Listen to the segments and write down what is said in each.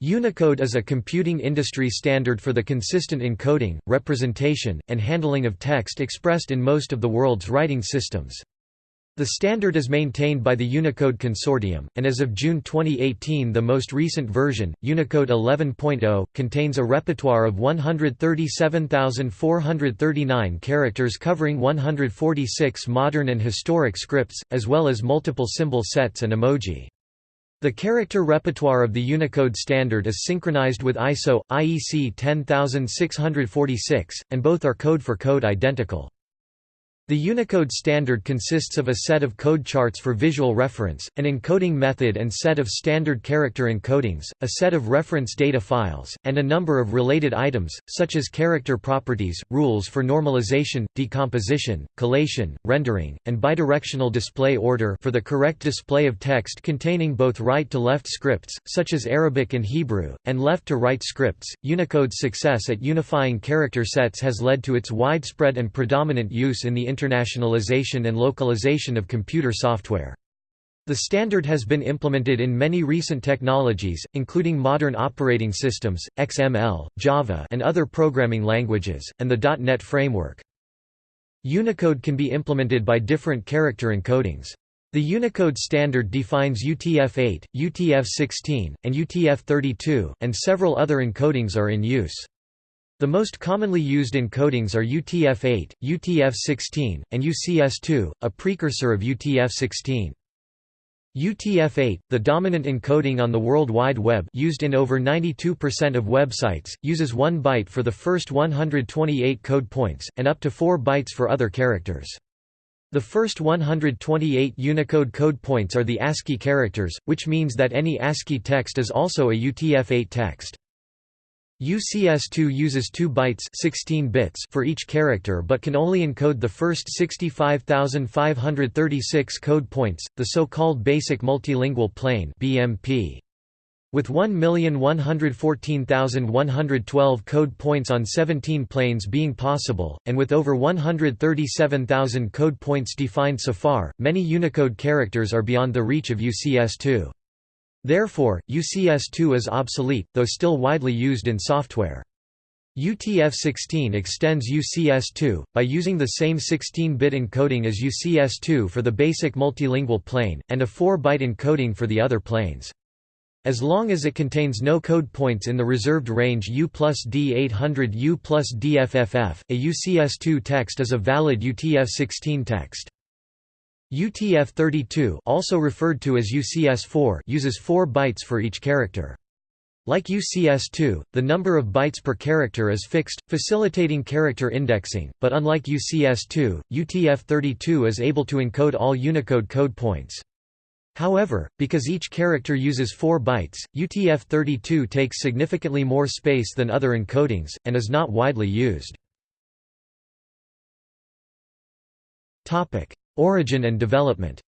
Unicode is a computing industry standard for the consistent encoding, representation, and handling of text expressed in most of the world's writing systems. The standard is maintained by the Unicode Consortium, and as of June 2018 the most recent version, Unicode 11.0, contains a repertoire of 137,439 characters covering 146 modern and historic scripts, as well as multiple symbol sets and emoji. The character repertoire of the Unicode standard is synchronized with ISO, IEC 10646, and both are code-for-code -code identical. The Unicode standard consists of a set of code charts for visual reference, an encoding method and set of standard character encodings, a set of reference data files, and a number of related items, such as character properties, rules for normalization, decomposition, collation, rendering, and bidirectional display order for the correct display of text containing both right-to-left scripts, such as Arabic and Hebrew, and left-to-right scripts. Unicode's success at unifying character sets has led to its widespread and predominant use in the internationalization and localization of computer software. The standard has been implemented in many recent technologies, including modern operating systems, XML, Java and other programming languages, and the .NET framework. Unicode can be implemented by different character encodings. The Unicode standard defines UTF-8, UTF-16, and UTF-32, and several other encodings are in use. The most commonly used encodings are UTF-8, UTF-16, and UCS-2, a precursor of UTF-16. UTF-8, the dominant encoding on the World Wide Web used in over 92% of websites, uses 1 byte for the first 128 code points, and up to 4 bytes for other characters. The first 128 Unicode code points are the ASCII characters, which means that any ASCII text is also a UTF-8 text. UCS2 uses 2 bytes 16 bits for each character but can only encode the first 65,536 code points, the so-called Basic Multilingual Plane BMP. With 1,114,112 code points on 17 planes being possible, and with over 137,000 code points defined so far, many Unicode characters are beyond the reach of UCS2. Therefore, UCS2 is obsolete, though still widely used in software. UTF-16 extends UCS2, by using the same 16-bit encoding as UCS2 for the basic multilingual plane, and a 4-byte encoding for the other planes. As long as it contains no code points in the reserved range U plus D800 U plus DFFF, a UCS2 text is a valid UTF-16 text. UTF-32 also referred to as UCS-4 uses 4 bytes for each character. Like UCS-2, the number of bytes per character is fixed, facilitating character indexing, but unlike UCS-2, UTF-32 is able to encode all Unicode code points. However, because each character uses 4 bytes, UTF-32 takes significantly more space than other encodings, and is not widely used. Origin and development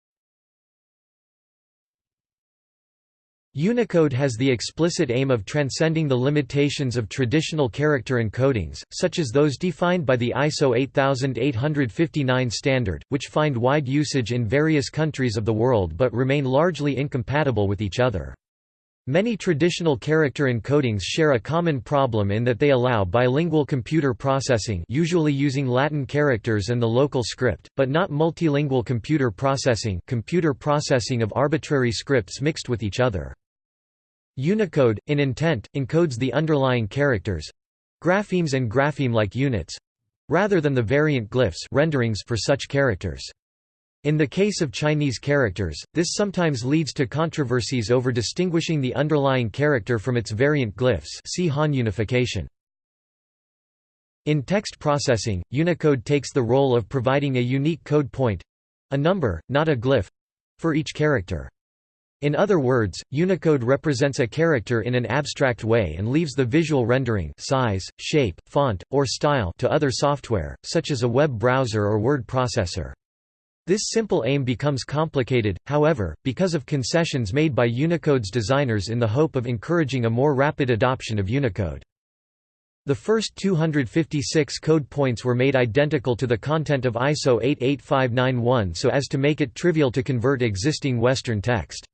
Unicode has the explicit aim of transcending the limitations of traditional character encodings, such as those defined by the ISO 8859 standard, which find wide usage in various countries of the world but remain largely incompatible with each other. Many traditional character encodings share a common problem in that they allow bilingual computer processing usually using Latin characters and the local script, but not multilingual computer processing computer processing of arbitrary scripts mixed with each other. Unicode, in intent, encodes the underlying characters—graphemes and grapheme-like units—rather than the variant glyphs renderings for such characters. In the case of Chinese characters, this sometimes leads to controversies over distinguishing the underlying character from its variant glyphs see Han unification. In text processing, Unicode takes the role of providing a unique code point—a number, not a glyph—for each character. In other words, Unicode represents a character in an abstract way and leaves the visual rendering size, shape, font, or style to other software, such as a web browser or word processor. This simple aim becomes complicated, however, because of concessions made by Unicode's designers in the hope of encouraging a more rapid adoption of Unicode. The first 256 code points were made identical to the content of ISO 88591 so as to make it trivial to convert existing Western text.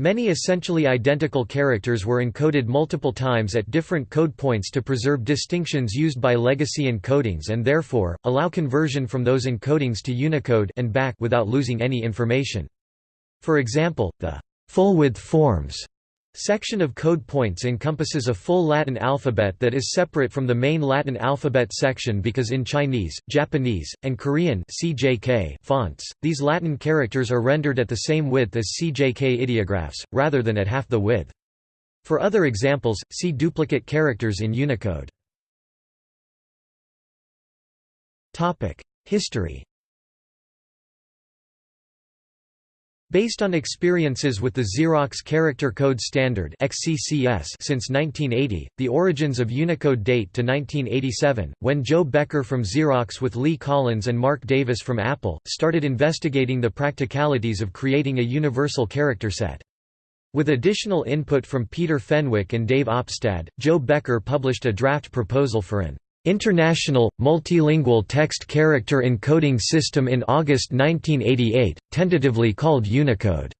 Many essentially identical characters were encoded multiple times at different code points to preserve distinctions used by legacy encodings and therefore, allow conversion from those encodings to Unicode and back without losing any information. For example, the full-width forms section of code points encompasses a full Latin alphabet that is separate from the main Latin alphabet section because in Chinese, Japanese, and Korean CJK fonts, these Latin characters are rendered at the same width as CJK ideographs, rather than at half the width. For other examples, see duplicate characters in Unicode. History Based on experiences with the Xerox Character Code Standard XCCS since 1980, the origins of Unicode date to 1987, when Joe Becker from Xerox with Lee Collins and Mark Davis from Apple, started investigating the practicalities of creating a universal character set. With additional input from Peter Fenwick and Dave Opstad, Joe Becker published a draft proposal for an International, Multilingual Text Character Encoding System in August 1988, tentatively called Unicode.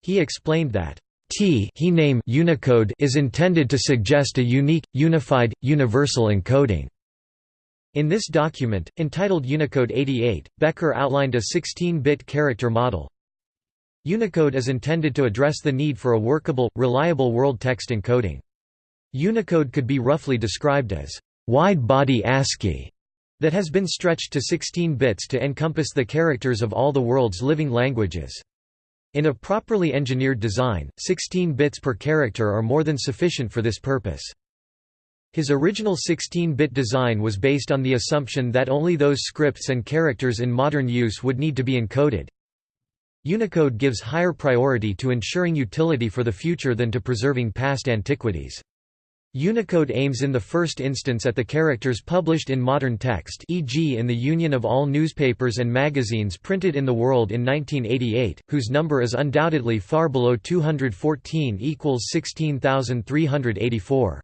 He explained that T he name Unicode is intended to suggest a unique, unified, universal encoding. In this document, entitled Unicode 88, Becker outlined a 16-bit character model. Unicode is intended to address the need for a workable, reliable world text encoding. Unicode could be roughly described as wide-body ASCII that has been stretched to 16 bits to encompass the characters of all the world's living languages. In a properly engineered design, 16 bits per character are more than sufficient for this purpose. His original 16-bit design was based on the assumption that only those scripts and characters in modern use would need to be encoded. Unicode gives higher priority to ensuring utility for the future than to preserving past antiquities. Unicode aims in the first instance at the characters published in modern text e.g. in the Union of all newspapers and magazines printed in the world in 1988, whose number is undoubtedly far below 214 equals 16,384.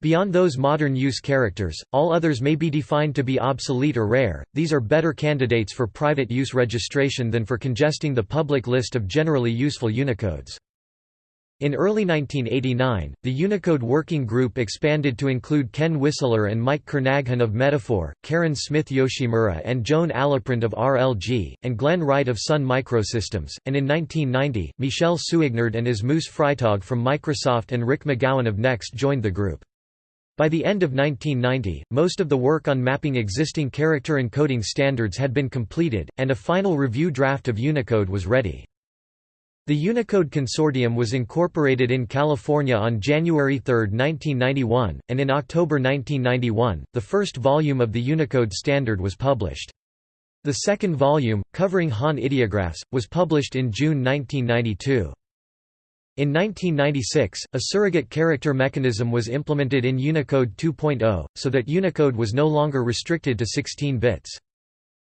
Beyond those modern use characters, all others may be defined to be obsolete or rare, these are better candidates for private use registration than for congesting the public list of generally useful Unicodes. In early 1989, the Unicode Working Group expanded to include Ken Whistler and Mike Kernaghan of Metaphor, Karen Smith Yoshimura and Joan Aliprand of RLG, and Glenn Wright of Sun Microsystems, and in 1990, Michel Suignard and Asmus Freitag from Microsoft and Rick McGowan of Next joined the group. By the end of 1990, most of the work on mapping existing character encoding standards had been completed, and a final review draft of Unicode was ready. The Unicode Consortium was incorporated in California on January 3, 1991, and in October 1991, the first volume of the Unicode standard was published. The second volume, covering Han ideographs, was published in June 1992. In 1996, a surrogate character mechanism was implemented in Unicode 2.0, so that Unicode was no longer restricted to 16 bits.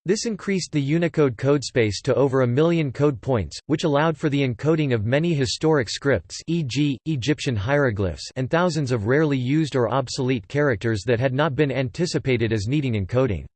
This increased the Unicode codespace to over a million code points, which allowed for the encoding of many historic scripts e.g., Egyptian hieroglyphs and thousands of rarely used or obsolete characters that had not been anticipated as needing encoding.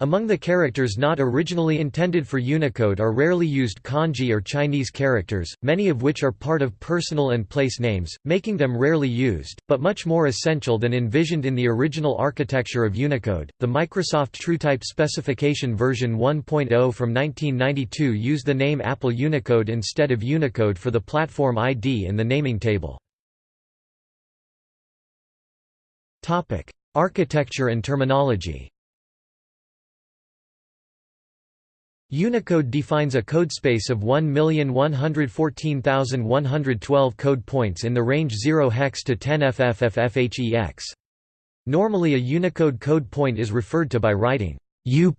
Among the characters not originally intended for Unicode are rarely used kanji or Chinese characters, many of which are part of personal and place names, making them rarely used, but much more essential than envisioned in the original architecture of Unicode. The Microsoft TrueType specification version 1.0 from 1992 used the name Apple Unicode instead of Unicode for the platform ID in the naming table. Topic: Architecture and terminology Unicode defines a codespace of 1,114,112 code points in the range 0 hex to 10 FFFFHEX. Normally a Unicode code point is referred to by writing U+,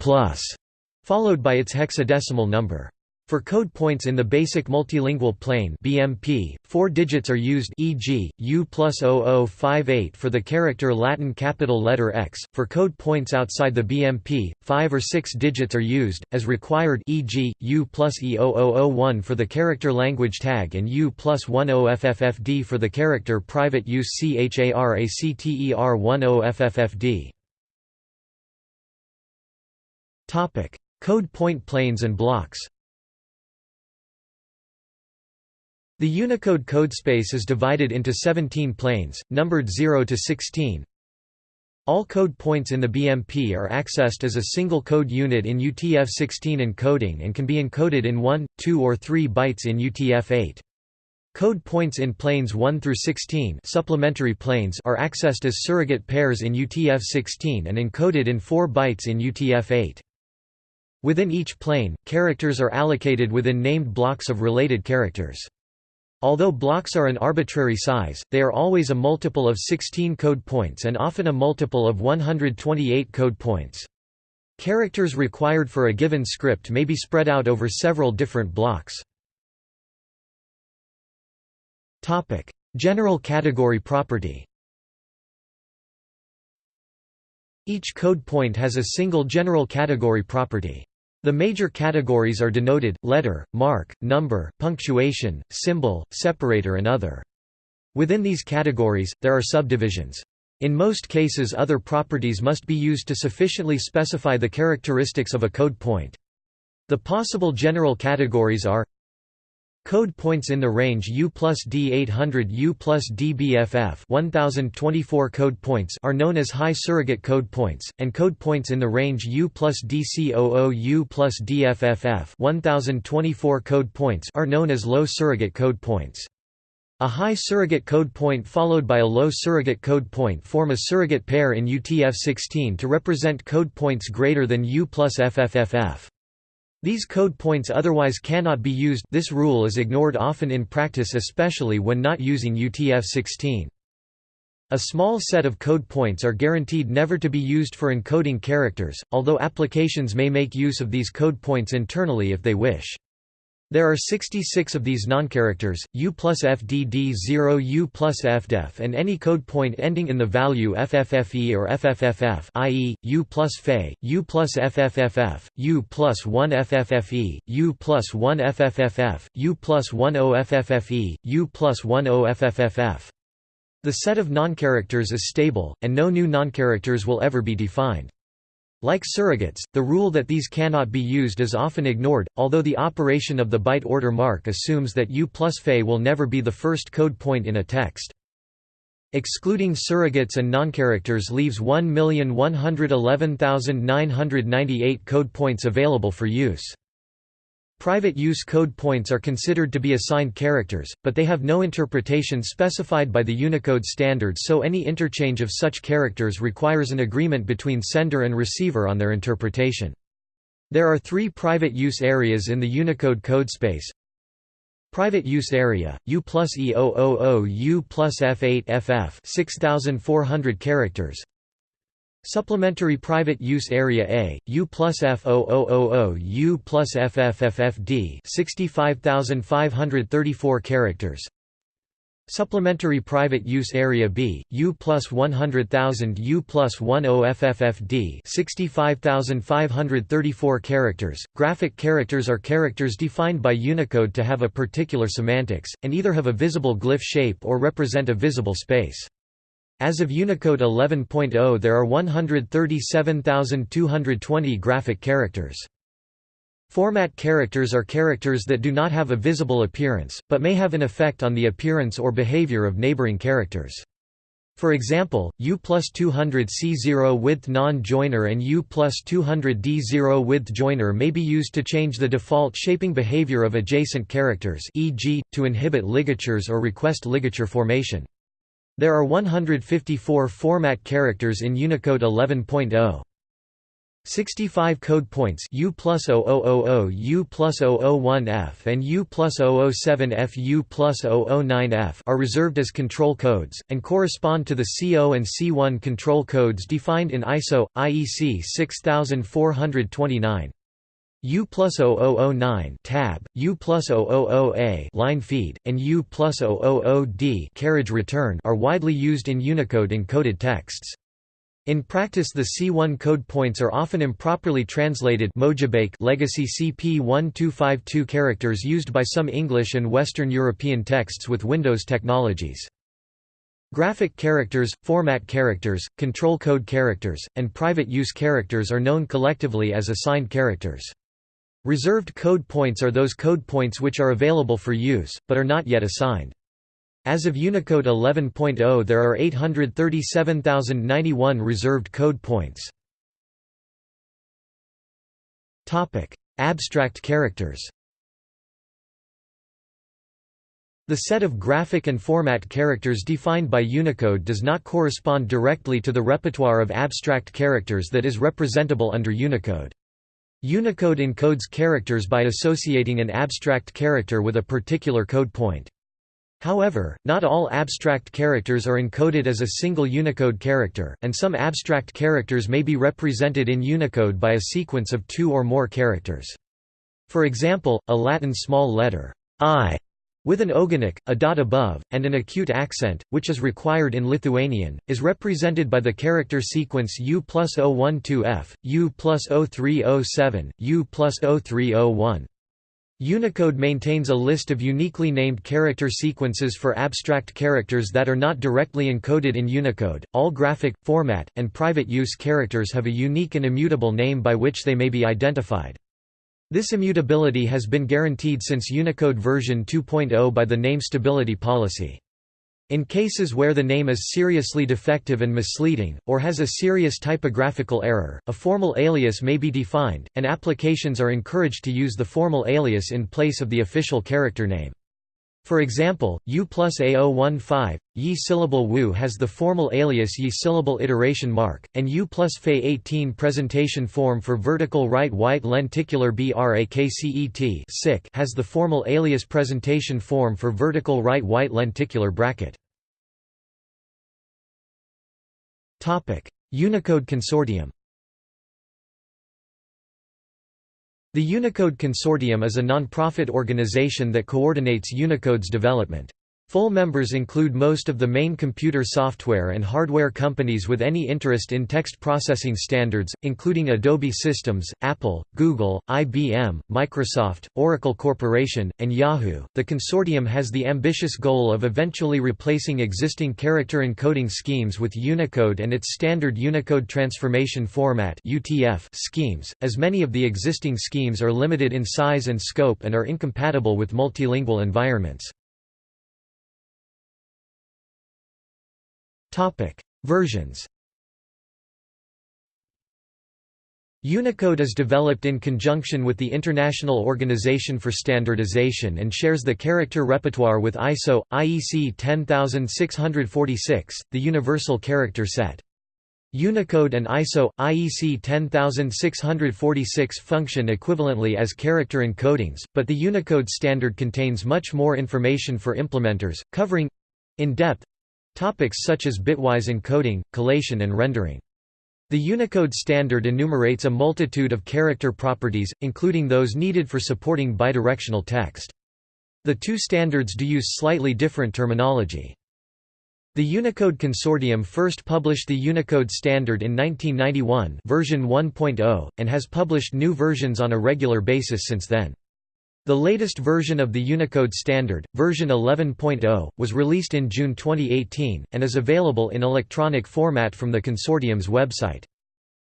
followed by its hexadecimal number. For code points in the basic multilingual plane BMP, four digits are used e.g., U plus 0058 for the character Latin capital letter X. For code points outside the BMP, five or six digits are used, as required e.g., U plus E0001 for the character language tag and U plus 10FFFD for the character private use CHARACTER10FFFD. Code point planes and blocks The Unicode codespace is divided into 17 planes, numbered 0 to 16. All code points in the BMP are accessed as a single code unit in UTF-16 encoding and can be encoded in 1, 2 or 3 bytes in UTF-8. Code points in planes 1 through 16 supplementary planes are accessed as surrogate pairs in UTF-16 and encoded in 4 bytes in UTF-8. Within each plane, characters are allocated within named blocks of related characters. Although blocks are an arbitrary size, they are always a multiple of 16 code points and often a multiple of 128 code points. Characters required for a given script may be spread out over several different blocks. General category property Each code point has a single general category property. The major categories are denoted, letter, mark, number, punctuation, symbol, separator and other. Within these categories, there are subdivisions. In most cases other properties must be used to sufficiently specify the characteristics of a code point. The possible general categories are Code points in the range U plus D800 U plus DBFF 1024 code points are known as high surrogate code points, and code points in the range U plus DC00 U plus DFFF 1024 code points are known as low surrogate code points. A high surrogate code point followed by a low surrogate code point form a surrogate pair in UTF-16 to represent code points greater than U plus FFFF. These code points otherwise cannot be used this rule is ignored often in practice especially when not using UTF-16. A small set of code points are guaranteed never to be used for encoding characters, although applications may make use of these code points internally if they wish. There are 66 of these noncharacters, U plus FDD0 U plus FDEF and any code point ending in the value FFFE or FFFF i.e., U plus FE, U plus FFFF, U plus 1 FFFE, U plus 1 FFFF, U plus 1 OFFFE, U plus 1 OFFFF. The set of noncharacters is stable, and no new noncharacters will ever be defined. Like surrogates, the rule that these cannot be used is often ignored, although the operation of the byte order mark assumes that U plus Fe will never be the first code point in a text. Excluding surrogates and noncharacters leaves 1,111,998 code points available for use. Private use code points are considered to be assigned characters, but they have no interpretation specified by the Unicode standard so any interchange of such characters requires an agreement between sender and receiver on their interpretation. There are three private use areas in the Unicode code space. Private use area, U plus E000 U plus F8 FF 6400 characters Supplementary Private Use Area A, U plus F0000 U plus FFFFD 65,534 characters Supplementary Private Use Area B, U plus 100,000 U plus 10 FFFD 65,534 characters. Graphic characters are characters defined by Unicode to have a particular semantics, and either have a visible glyph shape or represent a visible space. As of Unicode 11.0 there are 137,220 graphic characters. Format characters are characters that do not have a visible appearance, but may have an effect on the appearance or behavior of neighboring characters. For example, U plus 200 C0 width non-joiner and U plus 200 D0 width joiner may be used to change the default shaping behavior of adjacent characters e.g., to inhibit ligatures or request ligature formation. There are 154 format characters in Unicode 11.0. 65 code points U plus 0000 U plus 001F and U plus 007F U plus 009F are reserved as control codes, and correspond to the CO and C1 control codes defined in ISO, IEC 6429. U plus 0009 tab, U plus 000A line feed, and U plus 000D carriage return are widely used in Unicode encoded texts. In practice the C1 code points are often improperly translated Mojibake legacy CP1252 characters used by some English and Western European texts with Windows technologies. Graphic characters, format characters, control code characters, and private use characters are known collectively as assigned characters. Reserved code points are those code points which are available for use, but are not yet assigned. As of Unicode 11.0 there are 837,091 reserved code points. Abstract characters The set of graphic and format characters defined by Unicode does not correspond directly to the repertoire of abstract characters that is representable under Unicode. Unicode encodes characters by associating an abstract character with a particular code point. However, not all abstract characters are encoded as a single Unicode character, and some abstract characters may be represented in Unicode by a sequence of two or more characters. For example, a Latin small letter I with an ogonek, a dot above, and an acute accent, which is required in Lithuanian, is represented by the character sequence U plus 012F, U plus 0307, U plus 0301. Unicode maintains a list of uniquely named character sequences for abstract characters that are not directly encoded in Unicode. All graphic, format, and private use characters have a unique and immutable name by which they may be identified. This immutability has been guaranteed since Unicode version 2.0 by the name stability policy. In cases where the name is seriously defective and misleading, or has a serious typographical error, a formal alias may be defined, and applications are encouraged to use the formal alias in place of the official character name. For example, U plus A015, Yi syllable Wu has the formal alias Yi syllable iteration mark, and U plus Fe 18 presentation form for vertical right white lenticular BRAKCET has the formal alias presentation form for vertical right white lenticular bracket. Unicode Consortium The Unicode Consortium is a non-profit organization that coordinates Unicode's development. Full members include most of the main computer software and hardware companies with any interest in text processing standards, including Adobe Systems, Apple, Google, IBM, Microsoft, Oracle Corporation, and Yahoo. The consortium has the ambitious goal of eventually replacing existing character encoding schemes with Unicode and its standard Unicode Transformation Format (UTF) schemes, as many of the existing schemes are limited in size and scope and are incompatible with multilingual environments. Versions. Unicode is developed in conjunction with the International Organization for Standardization and shares the character repertoire with ISO IEC 10646, the Universal Character Set. Unicode and ISO IEC 10646 function equivalently as character encodings, but the Unicode standard contains much more information for implementers, covering in depth Topics such as bitwise encoding, collation and rendering. The Unicode standard enumerates a multitude of character properties, including those needed for supporting bidirectional text. The two standards do use slightly different terminology. The Unicode Consortium first published the Unicode standard in 1991 version 1.0, and has published new versions on a regular basis since then. The latest version of the Unicode standard, version 11.0, was released in June 2018, and is available in electronic format from the consortium's website.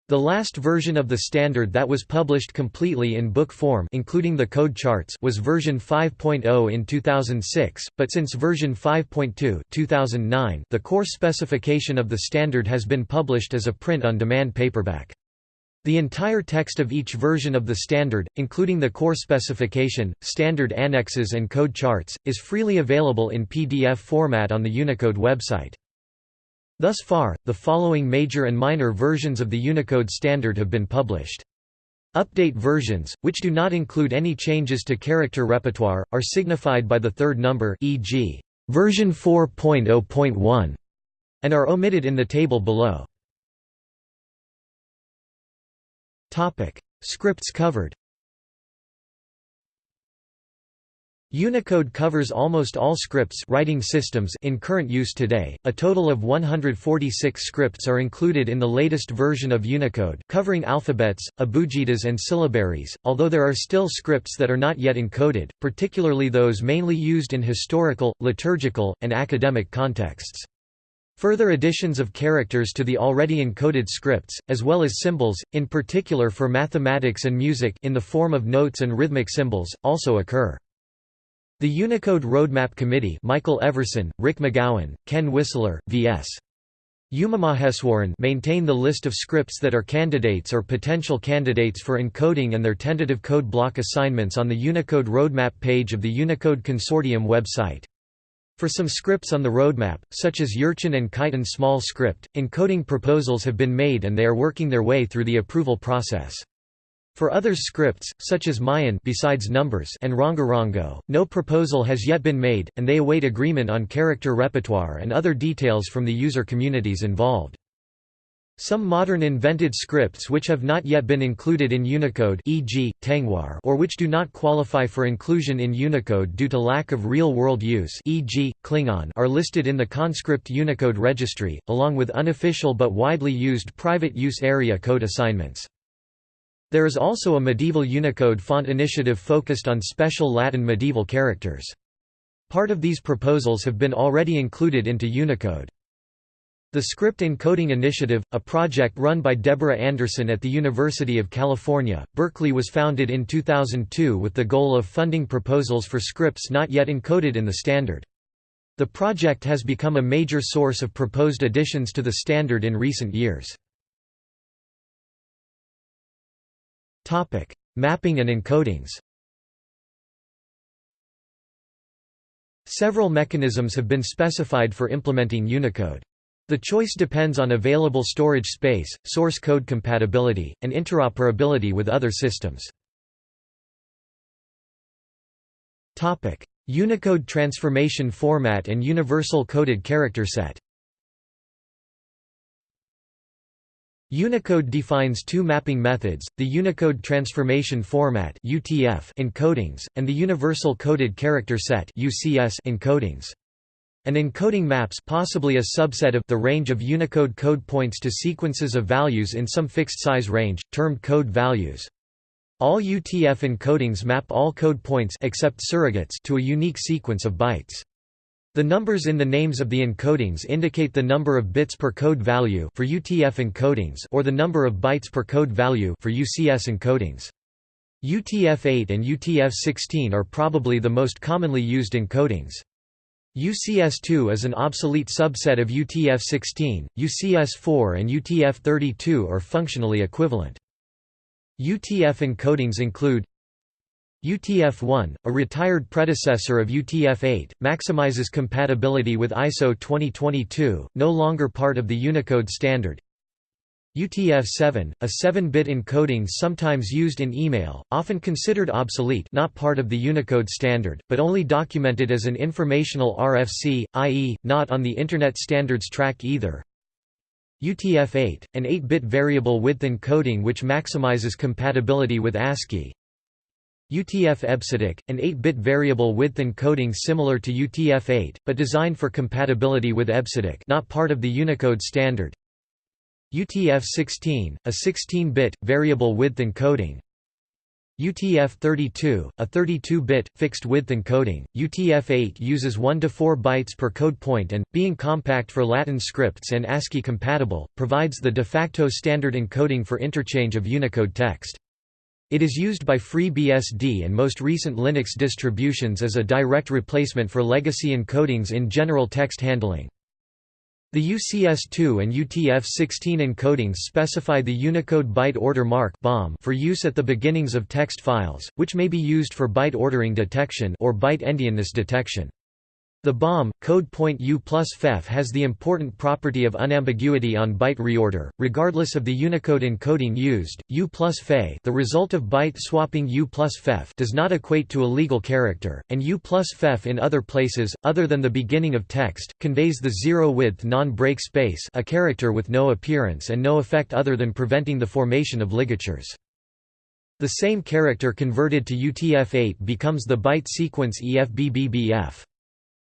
The last version of the standard that was published completely in book form including the code charts was version 5.0 in 2006, but since version 5.2 2009, the core specification of the standard has been published as a print-on-demand paperback. The entire text of each version of the standard, including the core specification, standard annexes and code charts, is freely available in PDF format on the Unicode website. Thus far, the following major and minor versions of the Unicode standard have been published. Update versions, which do not include any changes to character repertoire, are signified by the third number e.g., version 4.0.1, and are omitted in the table below. Topic: Scripts covered. Unicode covers almost all scripts writing systems in current use today. A total of 146 scripts are included in the latest version of Unicode, covering alphabets, abugidas and syllabaries, although there are still scripts that are not yet encoded, particularly those mainly used in historical, liturgical, and academic contexts. Further additions of characters to the already encoded scripts, as well as symbols, in particular for mathematics and music in the form of notes and rhythmic symbols, also occur. The Unicode Roadmap Committee Michael Everson, Rick McGowan, Ken Whistler, V.S. Umamaheswaran maintain the list of scripts that are candidates or potential candidates for encoding and their tentative code block assignments on the Unicode Roadmap page of the Unicode Consortium website. For some scripts on the roadmap, such as Jurchen and Khitan small script, encoding proposals have been made and they are working their way through the approval process. For others scripts, such as Mayan besides numbers and Rongorongo, no proposal has yet been made, and they await agreement on character repertoire and other details from the user communities involved. Some modern invented scripts which have not yet been included in Unicode e.g., Tengwar or which do not qualify for inclusion in Unicode due to lack of real-world use e.g., Klingon are listed in the Conscript Unicode registry, along with unofficial but widely used private use area code assignments. There is also a medieval Unicode font initiative focused on special Latin medieval characters. Part of these proposals have been already included into Unicode. The Script Encoding Initiative, a project run by Deborah Anderson at the University of California, Berkeley was founded in 2002 with the goal of funding proposals for scripts not yet encoded in the standard. The project has become a major source of proposed additions to the standard in recent years. Mapping and encodings. Several mechanisms have been specified for implementing Unicode. The choice depends on available storage space, source code compatibility, and interoperability with other systems. Unicode transformation format and universal coded character set. Unicode defines two mapping methods, the Unicode Transformation Format encodings, and the Universal Coded Character Set encodings. An encoding maps possibly a subset of the range of Unicode code points to sequences of values in some fixed size range, termed code values. All UTF encodings map all code points except surrogates to a unique sequence of bytes. The numbers in the names of the encodings indicate the number of bits per code value for UTF encodings or the number of bytes per code value for UCS encodings. UTF-8 and UTF-16 are probably the most commonly used encodings. UCS2 is an obsolete subset of UTF-16, UCS4 and UTF-32 are functionally equivalent. UTF encodings include UTF-1, a retired predecessor of UTF-8, maximizes compatibility with ISO 2022, no longer part of the Unicode standard. UTF-7, a 7-bit encoding sometimes used in email, often considered obsolete not part of the Unicode standard, but only documented as an informational RFC, i.e., not on the Internet Standards Track either. UTF-8, an 8-bit variable width encoding which maximizes compatibility with ASCII. UTF-EBCDIC, an 8-bit variable width encoding similar to UTF-8, but designed for compatibility with EBCDIC not part of the Unicode standard. UTF-16, a 16-bit, variable width encoding. UTF-32, a 32-bit, fixed-width encoding. UTF-8 uses 1 to 4 bytes per code point and, being compact for Latin scripts and ASCII compatible, provides the de facto standard encoding for interchange of Unicode text. It is used by FreeBSD and most recent Linux distributions as a direct replacement for legacy encodings in general text handling. The UCS2 and UTF-16 encodings specify the Unicode byte order mark for use at the beginnings of text files, which may be used for byte ordering detection or byte endianness detection. The BOM, code point U plus FEF has the important property of unambiguity on byte reorder, regardless of the Unicode encoding used. U plus FE the result of byte swapping U plus FEF does not equate to a legal character, and U plus FEF in other places, other than the beginning of text, conveys the zero-width non-break space a character with no appearance and no effect other than preventing the formation of ligatures. The same character converted to UTF-8 becomes the byte sequence EFBBBF.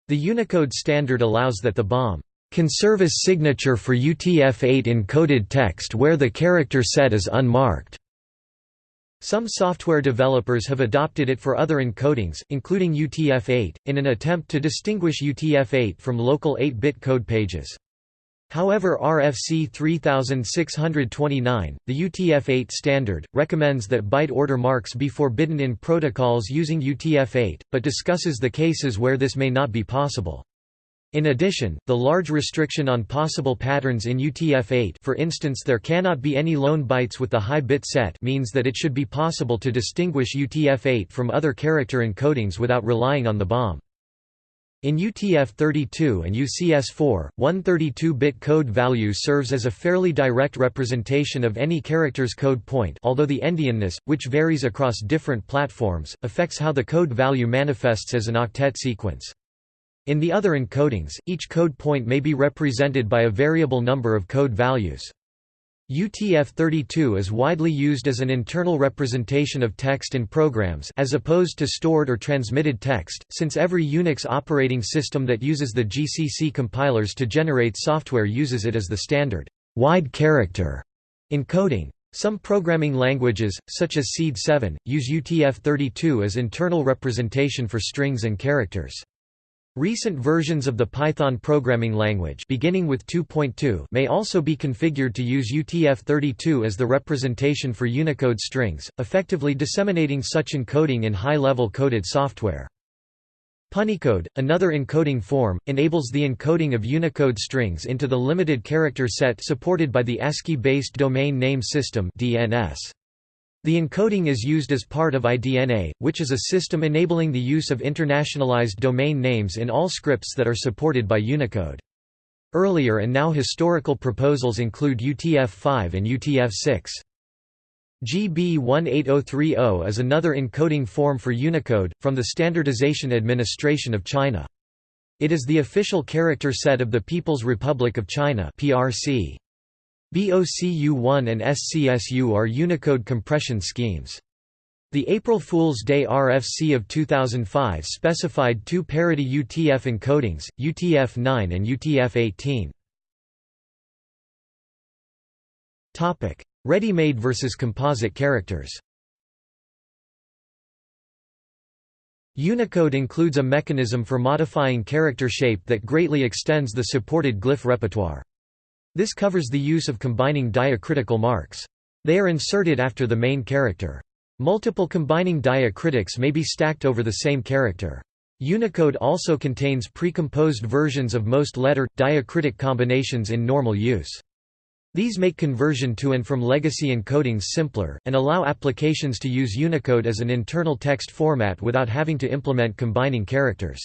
The Unicode standard allows that the BOM can serve as signature for UTF-8 encoded text where the character set is unmarked. Some software developers have adopted it for other encodings, including UTF-8, in an attempt to distinguish UTF-8 from local 8-bit code pages. However RFC 3629, the UTF-8 standard, recommends that byte order marks be forbidden in protocols using UTF-8, but discusses the cases where this may not be possible. In addition, the large restriction on possible patterns in UTF-8 for instance there cannot be any lone bytes with the high bit set means that it should be possible to distinguish UTF-8 from other character encodings without relying on the BOM. In UTF-32 and UCS-4, one 32-bit code value serves as a fairly direct representation of any character's code point although the endianness, which varies across different platforms, affects how the code value manifests as an octet sequence. In the other encodings, each code point may be represented by a variable number of code values. UTF-32 is widely used as an internal representation of text in programs as opposed to stored or transmitted text, since every Unix operating system that uses the GCC compilers to generate software uses it as the standard wide character encoding. Some programming languages, such as Seed7, use UTF-32 as internal representation for strings and characters. Recent versions of the Python programming language beginning with 2.2 may also be configured to use UTF-32 as the representation for Unicode strings, effectively disseminating such encoding in high-level coded software. Punycode, another encoding form, enables the encoding of Unicode strings into the limited character set supported by the ASCII-based Domain Name System DNS. The encoding is used as part of IDNA, which is a system enabling the use of internationalized domain names in all scripts that are supported by Unicode. Earlier and now historical proposals include UTF-5 and UTF-6. GB 18030 is another encoding form for Unicode, from the Standardization Administration of China. It is the official character set of the People's Republic of China PRC. BOCU1 and SCSU are Unicode compression schemes. The April Fool's Day RFC of 2005 specified two parity UTF encodings, UTF-9 and UTF-18. Ready-made versus composite characters Unicode includes a mechanism for modifying character shape that greatly extends the supported glyph repertoire. This covers the use of combining diacritical marks. They are inserted after the main character. Multiple combining diacritics may be stacked over the same character. Unicode also contains precomposed versions of most letter, diacritic combinations in normal use. These make conversion to and from legacy encodings simpler, and allow applications to use Unicode as an internal text format without having to implement combining characters.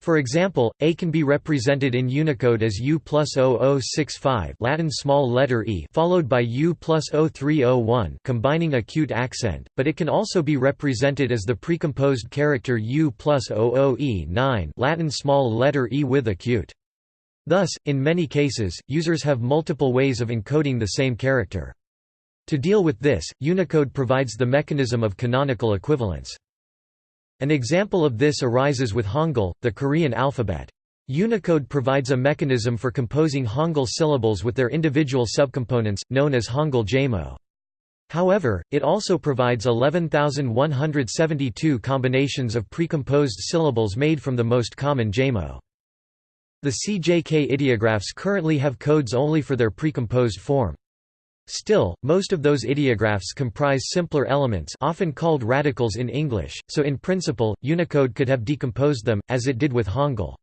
For example, A can be represented in Unicode as U plus 0065 Latin small letter e followed by U plus 0301 combining acute accent, but it can also be represented as the precomposed character U plus 00e9 Latin small letter e with acute. Thus, in many cases, users have multiple ways of encoding the same character. To deal with this, Unicode provides the mechanism of canonical equivalence. An example of this arises with Hangul, the Korean alphabet. Unicode provides a mechanism for composing Hangul syllables with their individual subcomponents, known as Hangul Jamo. However, it also provides 11,172 combinations of precomposed syllables made from the most common Jamo. The CJK ideographs currently have codes only for their precomposed form. Still, most of those ideographs comprise simpler elements often called radicals in English, so in principle, Unicode could have decomposed them, as it did with Hangul.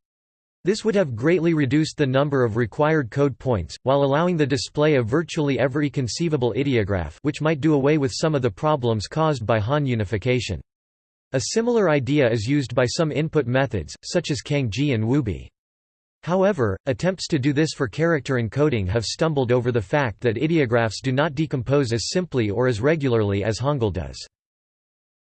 This would have greatly reduced the number of required code points, while allowing the display of virtually every conceivable ideograph which might do away with some of the problems caused by Han unification. A similar idea is used by some input methods, such as Cangjie and Wubi. However, attempts to do this for character encoding have stumbled over the fact that ideographs do not decompose as simply or as regularly as Hangul does.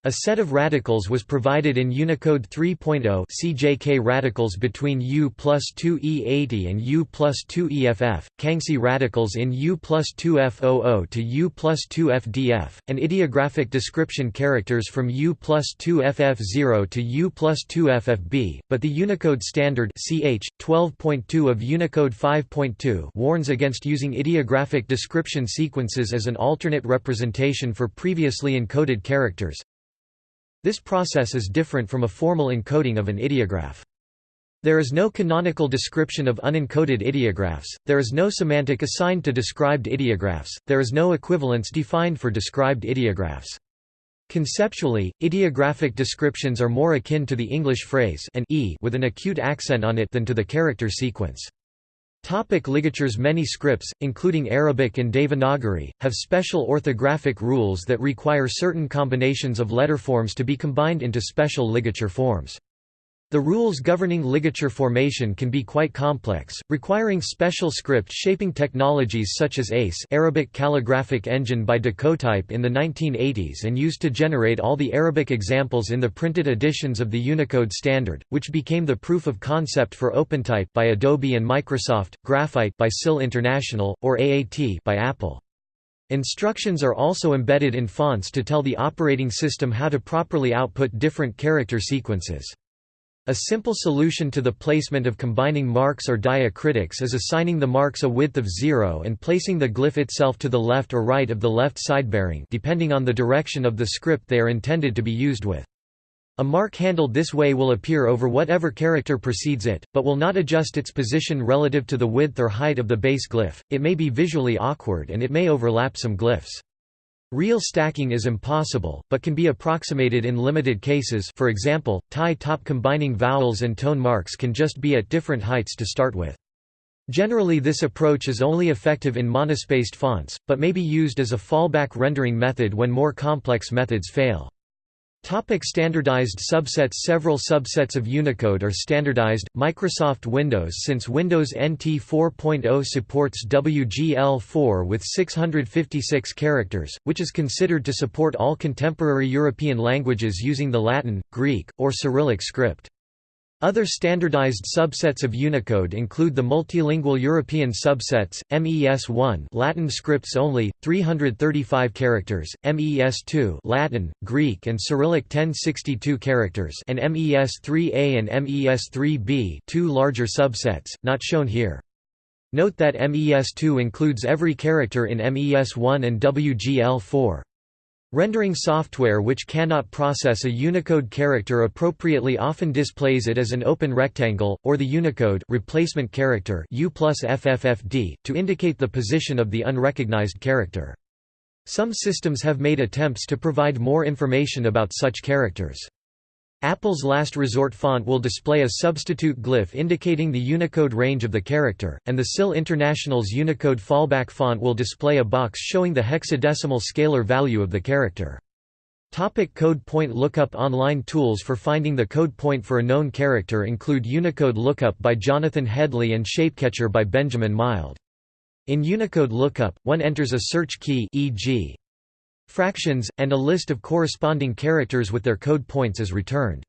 A set of radicals was provided in Unicode 3.0 CJK radicals between U plus 2E80 and U plus 2EFF, Kangxi radicals in U plus 2F00 to U plus 2FDF, and ideographic description characters from U plus 2FF0 to U plus 2FFB, but the Unicode Standard CH, 12.2 of Unicode 5.2 warns against using ideographic description sequences as an alternate representation for previously encoded characters, this process is different from a formal encoding of an ideograph. There is no canonical description of unencoded ideographs, there is no semantic assigned to described ideographs, there is no equivalence defined for described ideographs. Conceptually, ideographic descriptions are more akin to the English phrase an e with an acute accent on it than to the character sequence. Topic ligatures Many scripts, including Arabic and Devanagari, have special orthographic rules that require certain combinations of letter forms to be combined into special ligature forms. The rules governing ligature formation can be quite complex, requiring special script shaping technologies such as ACE Arabic Calligraphic Engine by Decotype in the 1980s and used to generate all the Arabic examples in the printed editions of the Unicode standard, which became the proof of concept for OpenType by Adobe and Microsoft, Graphite by SIL International, or AAT by Apple. Instructions are also embedded in fonts to tell the operating system how to properly output different character sequences. A simple solution to the placement of combining marks or diacritics is assigning the marks a width of zero and placing the glyph itself to the left or right of the left sidebearing depending on the direction of the script they are intended to be used with. A mark handled this way will appear over whatever character precedes it, but will not adjust its position relative to the width or height of the base glyph. It may be visually awkward and it may overlap some glyphs. Real stacking is impossible, but can be approximated in limited cases for example, Thai top combining vowels and tone marks can just be at different heights to start with. Generally this approach is only effective in monospaced fonts, but may be used as a fallback rendering method when more complex methods fail. Topic standardized subsets Several subsets of Unicode are standardized. Microsoft Windows Since Windows NT 4.0 supports WGL4 with 656 characters, which is considered to support all contemporary European languages using the Latin, Greek, or Cyrillic script. Other standardized subsets of Unicode include the multilingual European subsets, MES1 Latin scripts only, 335 characters, MES2 Latin, Greek and Cyrillic 1062 characters and MES3A and MES3B two larger subsets, not shown here. Note that MES2 includes every character in MES1 and WGL4. Rendering software which cannot process a Unicode character appropriately often displays it as an open rectangle, or the Unicode replacement character U plus FFFD, to indicate the position of the unrecognized character. Some systems have made attempts to provide more information about such characters. Apple's Last Resort font will display a substitute glyph indicating the Unicode range of the character, and the SIL International's Unicode fallback font will display a box showing the hexadecimal scalar value of the character. Topic code point lookup Online tools for finding the code point for a known character include Unicode Lookup by Jonathan Hedley and Shapecatcher by Benjamin Milde. In Unicode Lookup, one enters a search key e.g fractions, and a list of corresponding characters with their code points is returned.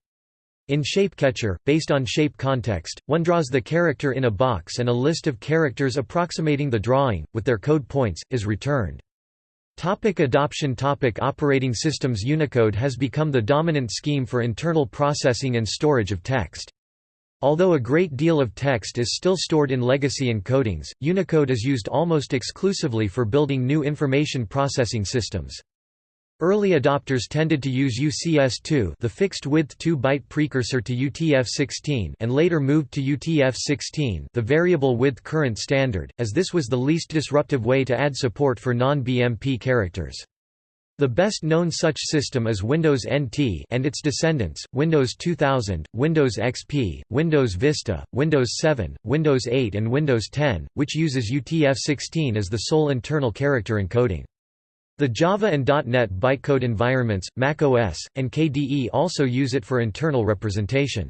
In Shapecatcher, based on shape context, one draws the character in a box and a list of characters approximating the drawing, with their code points, is returned. Topic adoption Topic Operating systems Unicode has become the dominant scheme for internal processing and storage of text. Although a great deal of text is still stored in legacy encodings, Unicode is used almost exclusively for building new information processing systems. Early adopters tended to use UCS2 the fixed-width 2-byte precursor to UTF-16 and later moved to UTF-16 the variable-width current standard, as this was the least disruptive way to add support for non-BMP characters. The best-known such system is Windows NT and its descendants, Windows 2000, Windows XP, Windows Vista, Windows 7, Windows 8 and Windows 10, which uses UTF-16 as the sole internal character encoding. The Java and .NET bytecode environments, macOS, and KDE also use it for internal representation.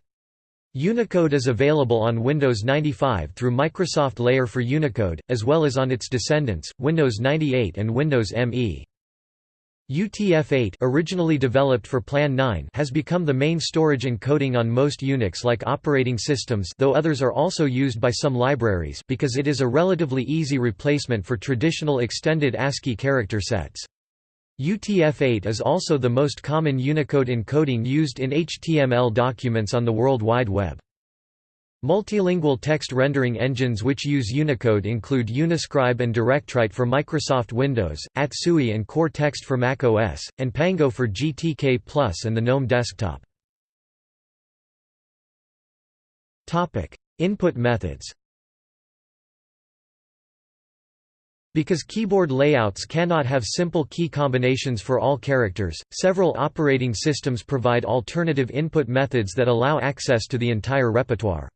Unicode is available on Windows 95 through Microsoft Layer for Unicode, as well as on its descendants, Windows 98 and Windows ME. UTF-8 originally developed for Plan 9 has become the main storage encoding on most Unix-like operating systems though others are also used by some libraries because it is a relatively easy replacement for traditional extended ASCII character sets. UTF-8 is also the most common Unicode encoding used in HTML documents on the World Wide Web. Multilingual text rendering engines which use Unicode include Uniscribe and DirectWrite for Microsoft Windows, Atsui and Core Text for Mac OS, and Pango for GTK Plus and the GNOME desktop. Input methods Because keyboard layouts cannot have simple key combinations for all characters, several operating systems provide alternative input methods that allow access to the entire repertoire.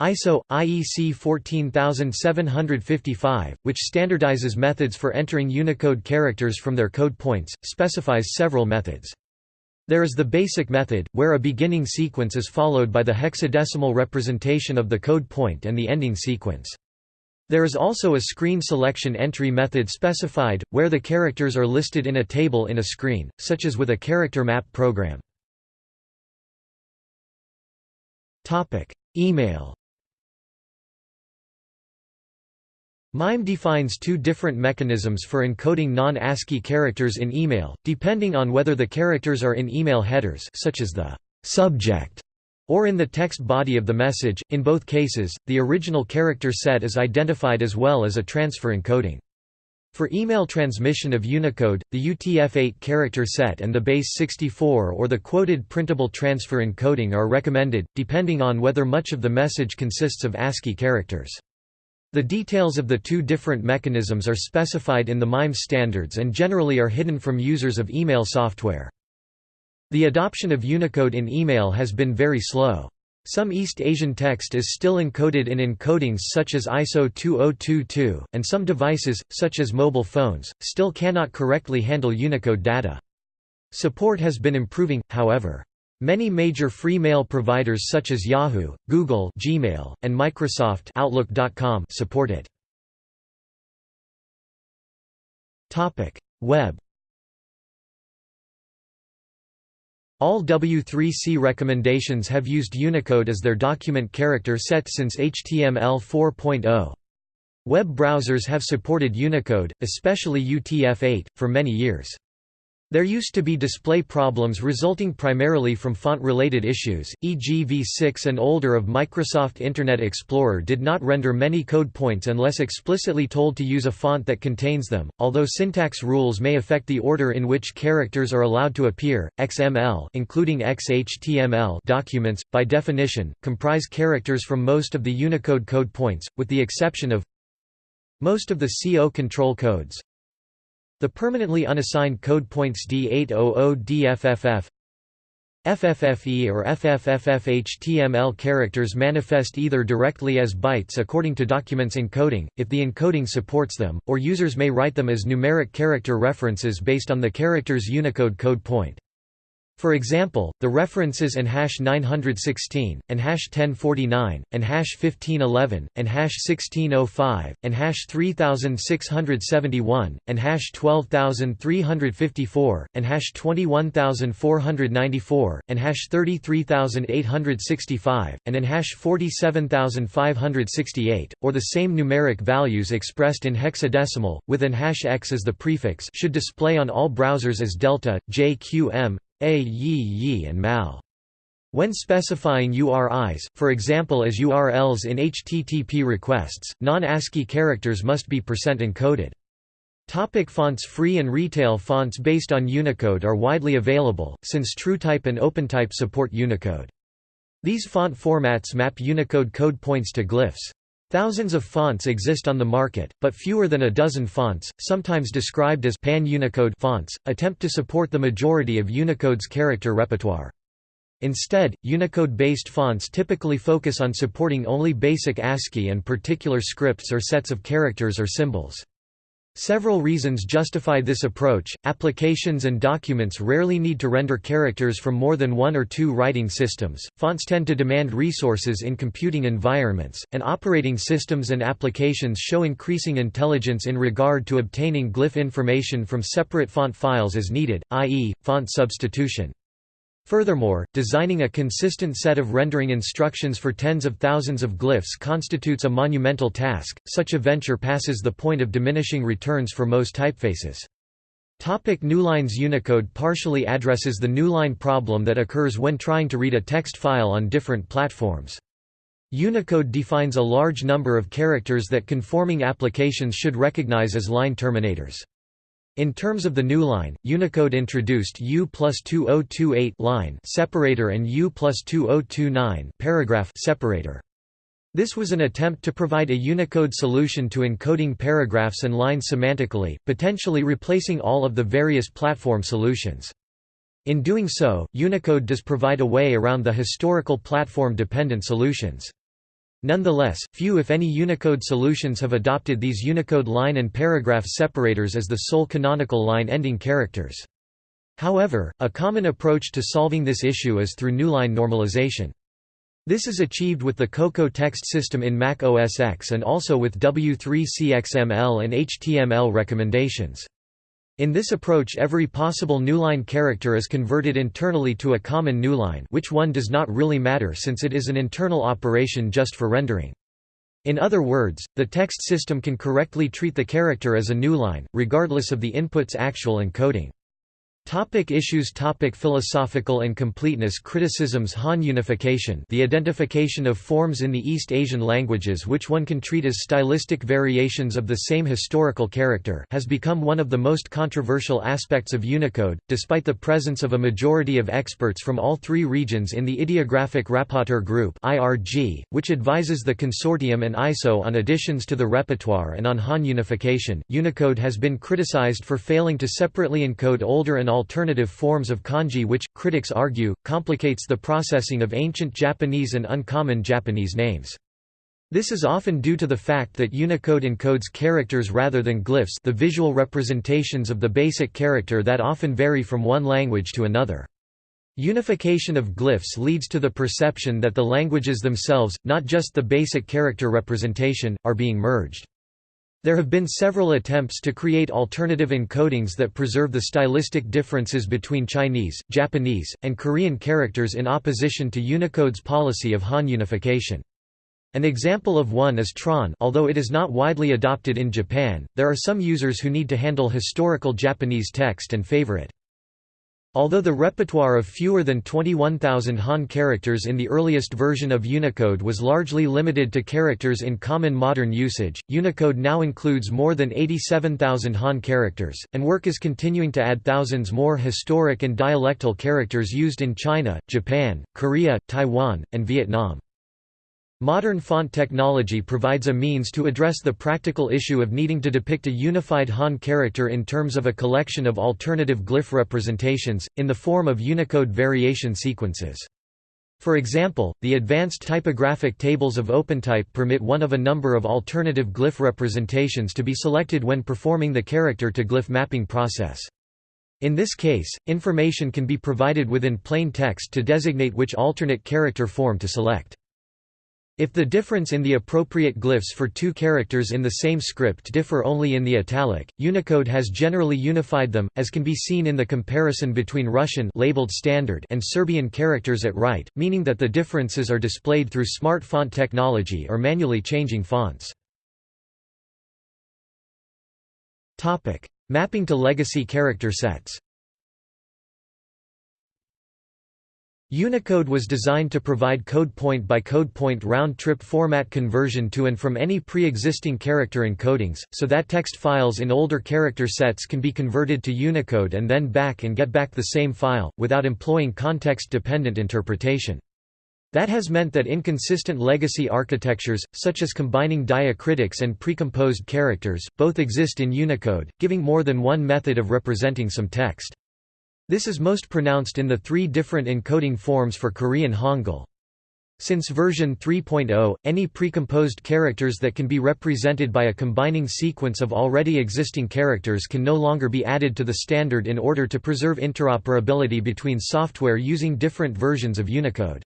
ISO IEC 14755, which standardizes methods for entering Unicode characters from their code points, specifies several methods. There is the basic method, where a beginning sequence is followed by the hexadecimal representation of the code point and the ending sequence. There is also a screen selection entry method specified, where the characters are listed in a table in a screen, such as with a character map program. Email MIME defines two different mechanisms for encoding non-ASCII characters in email, depending on whether the characters are in email headers such as the subject or in the text body of the message. In both cases, the original character set is identified as well as a transfer encoding. For email transmission of Unicode, the UTF-8 character set and the base 64 or the quoted printable transfer encoding are recommended, depending on whether much of the message consists of ASCII characters. The details of the two different mechanisms are specified in the MIME standards and generally are hidden from users of email software. The adoption of Unicode in email has been very slow. Some East Asian text is still encoded in encodings such as ISO 2022, and some devices, such as mobile phones, still cannot correctly handle Unicode data. Support has been improving, however. Many major free mail providers such as Yahoo, Google Gmail, and Microsoft Outlook.com support it. Topic: Web All W3C recommendations have used Unicode as their document character set since HTML 4.0. Web browsers have supported Unicode, especially UTF-8, for many years. There used to be display problems resulting primarily from font-related issues, e.g. v6 and older of Microsoft Internet Explorer did not render many code points unless explicitly told to use a font that contains them, although syntax rules may affect the order in which characters are allowed to appear. XML including XHTML documents, by definition, comprise characters from most of the Unicode code points, with the exception of most of the C0 control codes, the permanently unassigned code points D800DFFF FFFE or FFFFHTML characters manifest either directly as bytes according to documents encoding, if the encoding supports them, or users may write them as numeric character references based on the character's Unicode code point. For example, the references and hash 916, and hash 1049, and hash 1511, and hash 1605, and hash 3671, and hash 12354, and hash 21494, and hash 33865, and in hash 47568, or the same numeric values expressed in hexadecimal, with an hash x as the prefix should display on all browsers as delta, JQM, a, Yi, Yi and Mal. When specifying URIs, for example as URLs in HTTP requests, non-ASCII characters must be percent encoded. Topic fonts Free and retail fonts based on Unicode are widely available, since TrueType and OpenType support Unicode. These font formats map Unicode code points to glyphs. Thousands of fonts exist on the market, but fewer than a dozen fonts, sometimes described as pan-Unicode fonts, attempt to support the majority of Unicode's character repertoire. Instead, Unicode-based fonts typically focus on supporting only basic ASCII and particular scripts or sets of characters or symbols. Several reasons justify this approach. Applications and documents rarely need to render characters from more than one or two writing systems. Fonts tend to demand resources in computing environments, and operating systems and applications show increasing intelligence in regard to obtaining glyph information from separate font files as needed, i.e., font substitution. Furthermore, designing a consistent set of rendering instructions for tens of thousands of glyphs constitutes a monumental task. Such a venture passes the point of diminishing returns for most typefaces. Topic Newlines Unicode partially addresses the newline problem that occurs when trying to read a text file on different platforms. Unicode defines a large number of characters that conforming applications should recognize as line terminators. In terms of the new line, Unicode introduced U plus 2028 line separator and U plus 2029 paragraph separator. This was an attempt to provide a Unicode solution to encoding paragraphs and lines semantically, potentially replacing all of the various platform solutions. In doing so, Unicode does provide a way around the historical platform-dependent solutions. Nonetheless, few if any Unicode solutions have adopted these Unicode line and paragraph separators as the sole canonical line-ending characters. However, a common approach to solving this issue is through newline normalization. This is achieved with the Cocoa text system in Mac OS X and also with W3CXML and HTML recommendations. In this approach every possible newline character is converted internally to a common newline which one does not really matter since it is an internal operation just for rendering. In other words, the text system can correctly treat the character as a newline, regardless of the input's actual encoding. Topic issues topic Philosophical incompleteness Criticisms Han unification the identification of forms in the East Asian languages which one can treat as stylistic variations of the same historical character has become one of the most controversial aspects of Unicode, despite the presence of a majority of experts from all three regions in the Ideographic Rapporteur Group which advises the consortium and ISO on additions to the repertoire and on Han unification. Unicode has been criticized for failing to separately encode older and alternative forms of kanji which, critics argue, complicates the processing of ancient Japanese and uncommon Japanese names. This is often due to the fact that Unicode encodes characters rather than glyphs the visual representations of the basic character that often vary from one language to another. Unification of glyphs leads to the perception that the languages themselves, not just the basic character representation, are being merged. There have been several attempts to create alternative encodings that preserve the stylistic differences between Chinese, Japanese, and Korean characters in opposition to Unicode's policy of Han unification. An example of one is Tron although it is not widely adopted in Japan, there are some users who need to handle historical Japanese text and favor it. Although the repertoire of fewer than 21,000 Han characters in the earliest version of Unicode was largely limited to characters in common modern usage, Unicode now includes more than 87,000 Han characters, and work is continuing to add thousands more historic and dialectal characters used in China, Japan, Korea, Taiwan, and Vietnam. Modern font technology provides a means to address the practical issue of needing to depict a unified Han character in terms of a collection of alternative glyph representations, in the form of Unicode variation sequences. For example, the advanced typographic tables of OpenType permit one of a number of alternative glyph representations to be selected when performing the character-to-glyph mapping process. In this case, information can be provided within plain text to designate which alternate character form to select. If the difference in the appropriate glyphs for two characters in the same script differ only in the italic, Unicode has generally unified them, as can be seen in the comparison between Russian labeled standard and Serbian characters at right, meaning that the differences are displayed through smart font technology or manually changing fonts. Mapping to legacy character sets Unicode was designed to provide code point by code point round-trip format conversion to and from any pre-existing character encodings, so that text files in older character sets can be converted to Unicode and then back and get back the same file, without employing context-dependent interpretation. That has meant that inconsistent legacy architectures, such as combining diacritics and precomposed characters, both exist in Unicode, giving more than one method of representing some text. This is most pronounced in the three different encoding forms for Korean Hangul. Since version 3.0, any precomposed characters that can be represented by a combining sequence of already existing characters can no longer be added to the standard in order to preserve interoperability between software using different versions of Unicode.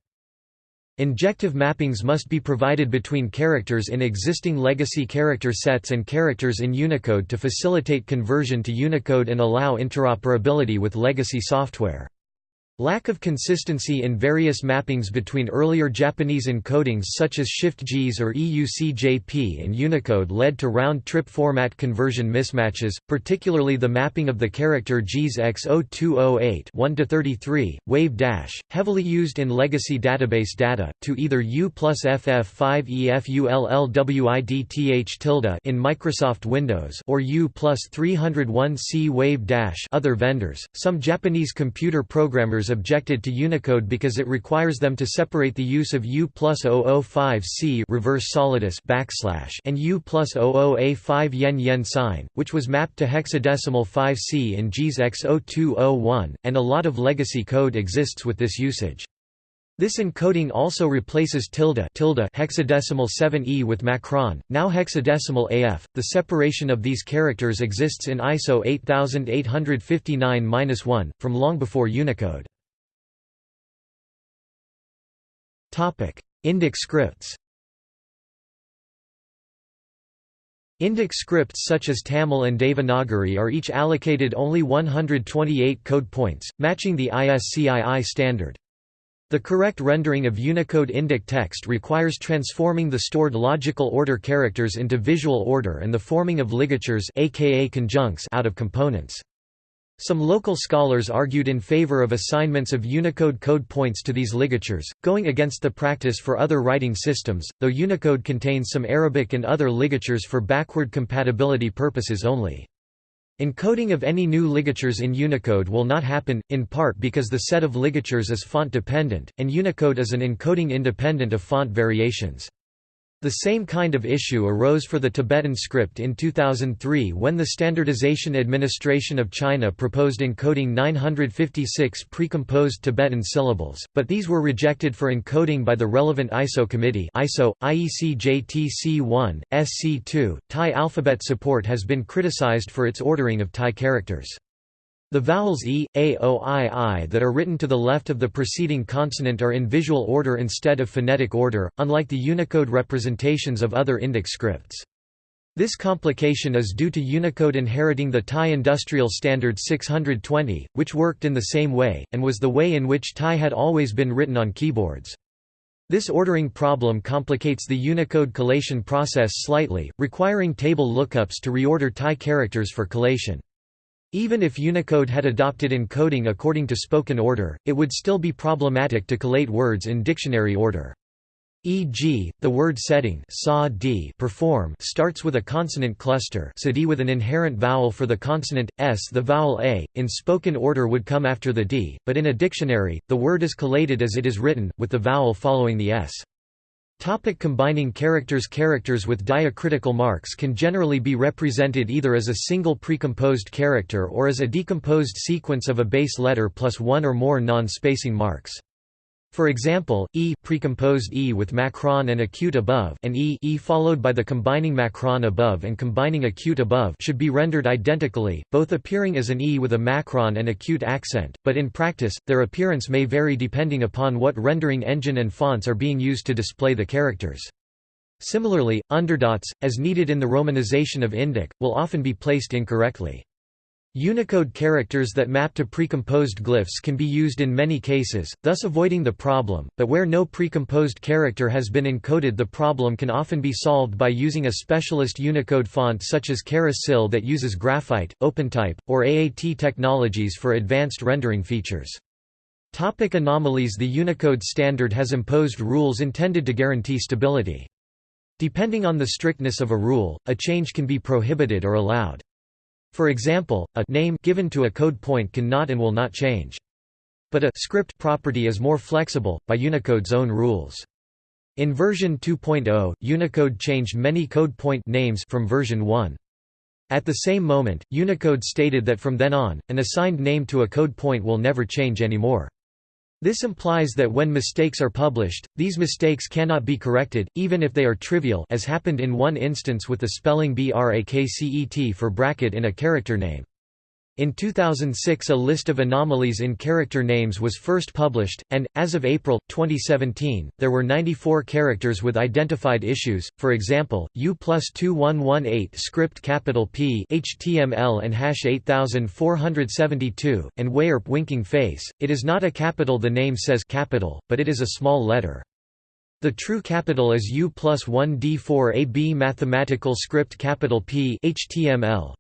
Injective mappings must be provided between characters in existing legacy character sets and characters in Unicode to facilitate conversion to Unicode and allow interoperability with legacy software. Lack of consistency in various mappings between earlier Japanese encodings such as Shift-JIS or EUCJP and Unicode led to round-trip format conversion mismatches, particularly the mapping of the character JIS X0208 1-33, wave dash, heavily used in legacy database data, to either U plus FF5EFULLWIDTH tilde in Microsoft Windows or U plus 301C wave dash other vendors. Some Japanese computer programmers objected to Unicode because it requires them to separate the use of U plus 005C reverse solidus backslash and U plus 00A5 yen yen sign, which was mapped to hexadecimal 5C in JIS X0201, and a lot of legacy code exists with this usage. This encoding also replaces tilde, tilde hexadecimal 7e with macron, now hexadecimal AF. The separation of these characters exists in ISO 8859-1 from long before Unicode. Indic scripts. Indic scripts such as Tamil and Devanagari are each allocated only 128 code points, matching the ISCII standard. The correct rendering of Unicode Indic text requires transforming the stored logical order characters into visual order and the forming of ligatures aka conjuncts out of components. Some local scholars argued in favor of assignments of Unicode code points to these ligatures, going against the practice for other writing systems, though Unicode contains some Arabic and other ligatures for backward compatibility purposes only. Encoding of any new ligatures in Unicode will not happen, in part because the set of ligatures is font-dependent, and Unicode is an encoding independent of font variations. The same kind of issue arose for the Tibetan script in 2003 when the Standardization Administration of China proposed encoding 956 precomposed Tibetan syllables, but these were rejected for encoding by the relevant ISO committee ISO, IEC JTC1, SC2. Thai alphabet support has been criticized for its ordering of Thai characters. The vowels e, a, o, i, i that are written to the left of the preceding consonant are in visual order instead of phonetic order, unlike the Unicode representations of other Indic scripts. This complication is due to Unicode inheriting the Thai Industrial Standard 620, which worked in the same way, and was the way in which Thai had always been written on keyboards. This ordering problem complicates the Unicode collation process slightly, requiring table lookups to reorder Thai characters for collation. Even if Unicode had adopted encoding according to spoken order, it would still be problematic to collate words in dictionary order. E.g., the word setting sa d perform starts with a consonant cluster sa d with an inherent vowel for the consonant, s the vowel a, in spoken order would come after the d, but in a dictionary, the word is collated as it is written, with the vowel following the s. Topic combining characters Characters with diacritical marks can generally be represented either as a single precomposed character or as a decomposed sequence of a base letter plus one or more non-spacing marks. For example, e precomposed e with macron and acute above and e, e followed by the combining macron above and combining acute above should be rendered identically, both appearing as an e with a macron and acute accent, but in practice, their appearance may vary depending upon what rendering engine and fonts are being used to display the characters. Similarly, underdots, as needed in the romanization of Indic, will often be placed incorrectly. Unicode characters that map to precomposed glyphs can be used in many cases, thus avoiding the problem, but where no precomposed character has been encoded the problem can often be solved by using a specialist Unicode font such as Sil that uses graphite, OpenType, or AAT technologies for advanced rendering features. Topic anomalies The Unicode standard has imposed rules intended to guarantee stability. Depending on the strictness of a rule, a change can be prohibited or allowed. For example, a name given to a code point can not and will not change. But a script property is more flexible, by Unicode's own rules. In version 2.0, Unicode changed many code point names from version 1. At the same moment, Unicode stated that from then on, an assigned name to a code point will never change anymore. This implies that when mistakes are published, these mistakes cannot be corrected, even if they are trivial as happened in one instance with the spelling BRAKCET for bracket in a character name. In 2006 a list of anomalies in character names was first published, and, as of April, 2017, there were 94 characters with identified issues, for example, U plus 2118 script capital P HTML and hash 8472, and weierp winking face, it is not a capital the name says capital, but it is a small letter. The true capital is U plus 1 D4 AB mathematical script capital P HTML.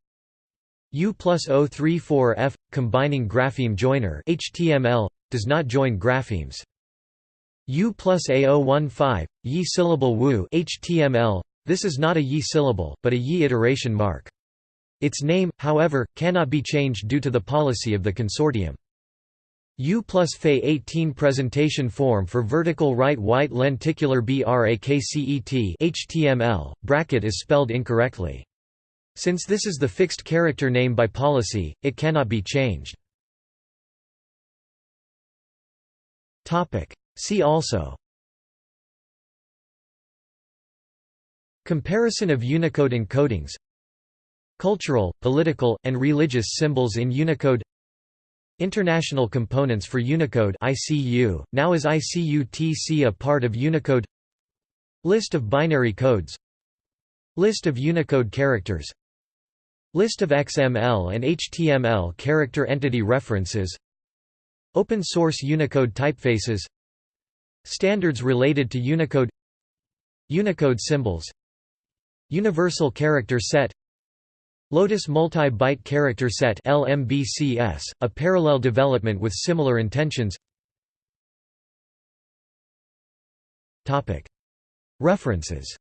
U plus 034F, combining grapheme joiner HTML, does not join graphemes. U plus A015, Yi syllable Wu HTML, this is not a Yi syllable, but a Yi iteration mark. Its name, however, cannot be changed due to the policy of the consortium. U plus Fe 18 presentation form for vertical right white lenticular BRAKCET HTML, bracket is spelled incorrectly. Since this is the fixed character name by policy, it cannot be changed. See also. Comparison of Unicode encodings. Cultural, political, and religious symbols in Unicode. International Components for Unicode ICU, now is ICU-TC a part of Unicode? List of binary codes. List of Unicode characters List of XML and HTML character entity references Open source Unicode typefaces Standards related to Unicode Unicode symbols Universal Character Set Lotus Multi-Byte Character Set LMBCS, a parallel development with similar intentions. References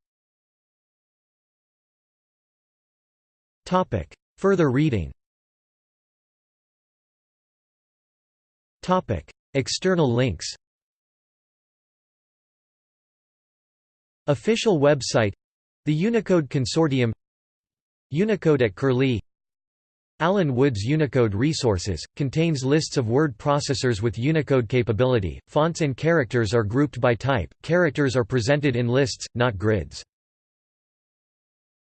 Topic. Further reading. Topic. External links. Official website. The Unicode Consortium. Unicode at Curlie. Alan Wood's Unicode Resources, contains lists of word processors with Unicode capability, fonts and characters are grouped by type, characters are presented in lists, not grids.